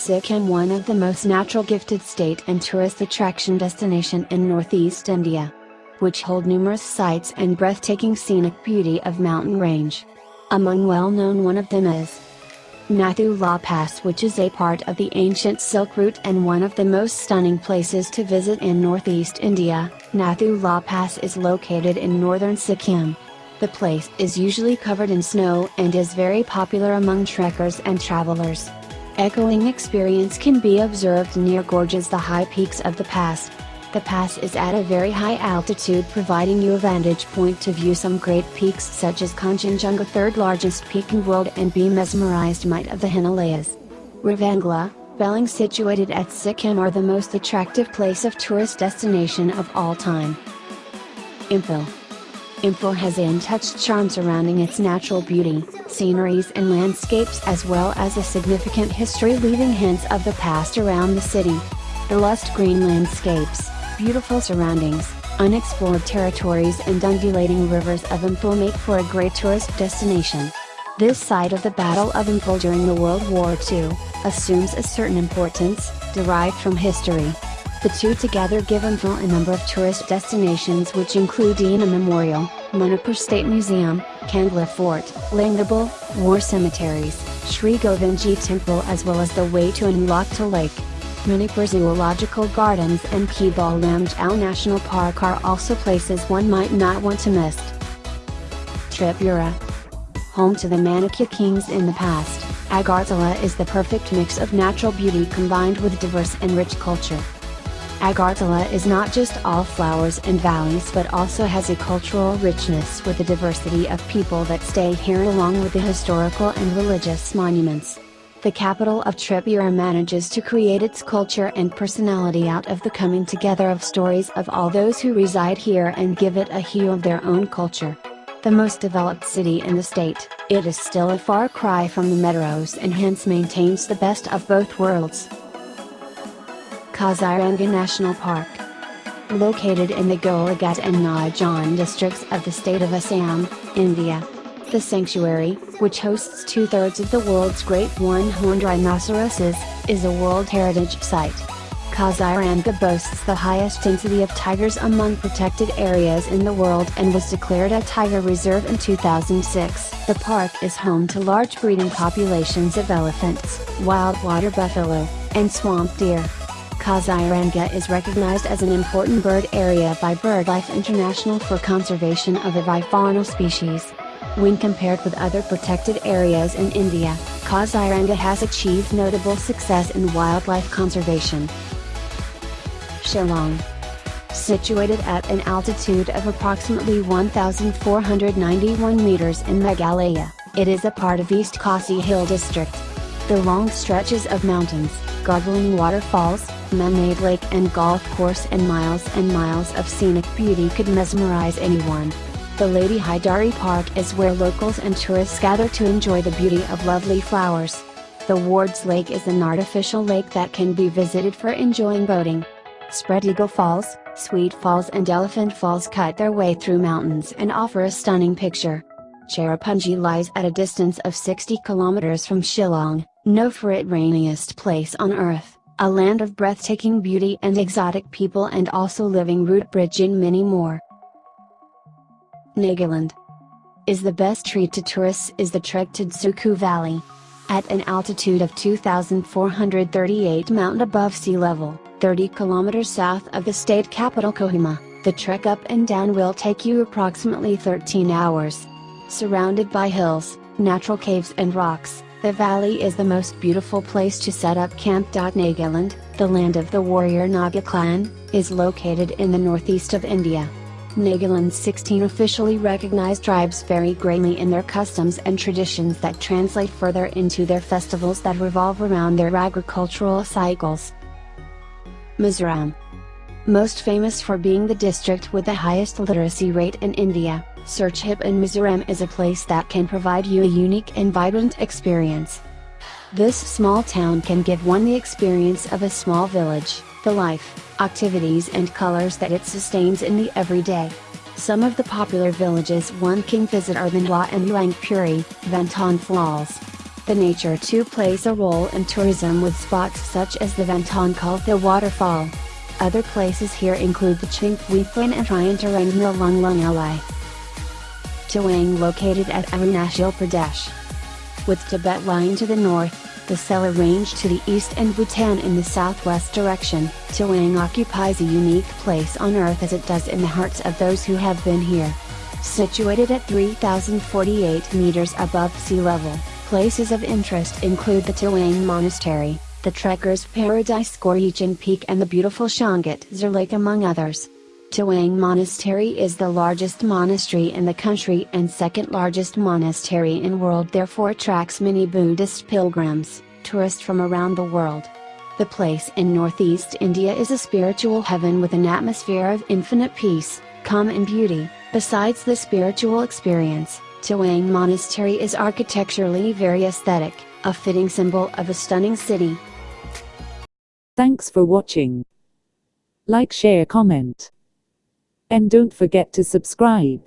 Sikkim one of the most natural gifted state and tourist attraction destination in northeast India. Which hold numerous sites and breathtaking scenic beauty of mountain range. Among well known one of them is Nathu La Pass which is a part of the ancient Silk Route and one of the most stunning places to visit in northeast India, Nathu La Pass is located in northern Sikkim. The place is usually covered in snow and is very popular among trekkers and travelers. Echoing experience can be observed near gorges the high peaks of the pass, the pass is at a very high altitude providing you a vantage point to view some great peaks such as Kanchenjunga third largest peak in world and be mesmerized might of the Himalayas. Ravangla, Pelling situated at Sikkim are the most attractive place of tourist destination of all time. Imphal Imphal has an untouched charm surrounding its natural beauty, sceneries and landscapes as well as a significant history leaving hints of the past around the city. The lush green landscapes, beautiful surroundings, unexplored territories and undulating rivers of Imphal make for a great tourist destination. This site of the Battle of Imphal during the World War II, assumes a certain importance, derived from history. The two together give Imphal a number of tourist destinations which include Dina Memorial, Manipur State Museum, Kangla Fort, Lingabal, war cemeteries, Sri Govindji Temple as well as the way to Unlakta Lake. Manipur Zoological Gardens and Keibul Lamjao National Park are also places one might not want to miss. Tripura Home to the Manikya kings in the past, Agartala is the perfect mix of natural beauty combined with diverse and rich culture. Agartala is not just all flowers and valleys but also has a cultural richness with the diversity of people that stay here along with the historical and religious monuments the capital of Tripura manages to create its culture and personality out of the coming together of stories of all those who reside here and give it a hue of their own culture. The most developed city in the state, it is still a far cry from the metros and hence maintains the best of both worlds. Kaziranga National Park Located in the Golaghat and Nagaon districts of the state of Assam, India, the sanctuary, which hosts two-thirds of the world's great one-horned rhinoceroses, is a World Heritage Site. Kaziranga boasts the highest density of tigers among protected areas in the world and was declared a tiger reserve in 2006. The park is home to large breeding populations of elephants, wild water buffalo, and swamp deer. Kaziranga is recognized as an important bird area by BirdLife International for conservation of avifaunal species. When compared with other protected areas in India, Kaziranga has achieved notable success in wildlife conservation. Shillong Situated at an altitude of approximately 1,491 meters in Meghalaya, it is a part of East Khasi Hill District. The long stretches of mountains, gurgling waterfalls, man-made lake and golf course and miles and miles of scenic beauty could mesmerize anyone. The Lady Hydari Park is where locals and tourists gather to enjoy the beauty of lovely flowers. The Wards Lake is an artificial lake that can be visited for enjoying boating. Spread Eagle Falls, Sweet Falls and Elephant Falls cut their way through mountains and offer a stunning picture. Cherrapunji lies at a distance of 60 kilometers from Shillong, known for it rainiest place on earth, a land of breathtaking beauty and exotic people and also living root bridge and many more. Nagaland is the best treat to tourists is the trek to Dzukou Valley. At an altitude of 2,438 mountain above sea level, 30 kilometers south of the state capital Kohima, the trek up and down will take you approximately 13 hours. Surrounded by hills, natural caves and rocks, the valley is the most beautiful place to set up camp. Nagaland, the land of the warrior Naga clan, is located in the northeast of India. Nagaland's 16 officially recognized tribes vary greatly in their customs and traditions that translate further into their festivals that revolve around their agricultural cycles. Mizoram Most famous for being the district with the highest literacy rate in India, Serchhip in Mizoram is a place that can provide you a unique and vibrant experience. This small town can give one the experience of a small village, the life, activities and colors that it sustains in the everyday. Some of the popular villages one can visit are Thandwa and Rangpuri, Vantawng Falls. The nature too plays a role in tourism with spots such as the Vantonkaltha waterfall. Other places here include the Chingpuithlan and Triantarang Nilung Lung Li. Tawang located at Arunachal Pradesh. With Tibet lying to the north, the Sela Range to the east and Bhutan in the southwest direction, Tawang occupies a unique place on earth as it does in the hearts of those who have been here. Situated at 3048 meters above sea level, places of interest include the Tawang Monastery, the Trekker's Paradise Gorichen Peak and the beautiful Shangat Lake among others. Tawang Monastery is the largest monastery in the country and second largest monastery in world therefore attracts many Buddhist pilgrims, tourists from around the world. The place in northeast India is a spiritual heaven with an atmosphere of infinite peace, calm and beauty. Besides the spiritual experience, Tawang Monastery is architecturally very aesthetic, a fitting symbol of a stunning city. Thanks for watching. Like share comment. And don't forget to subscribe.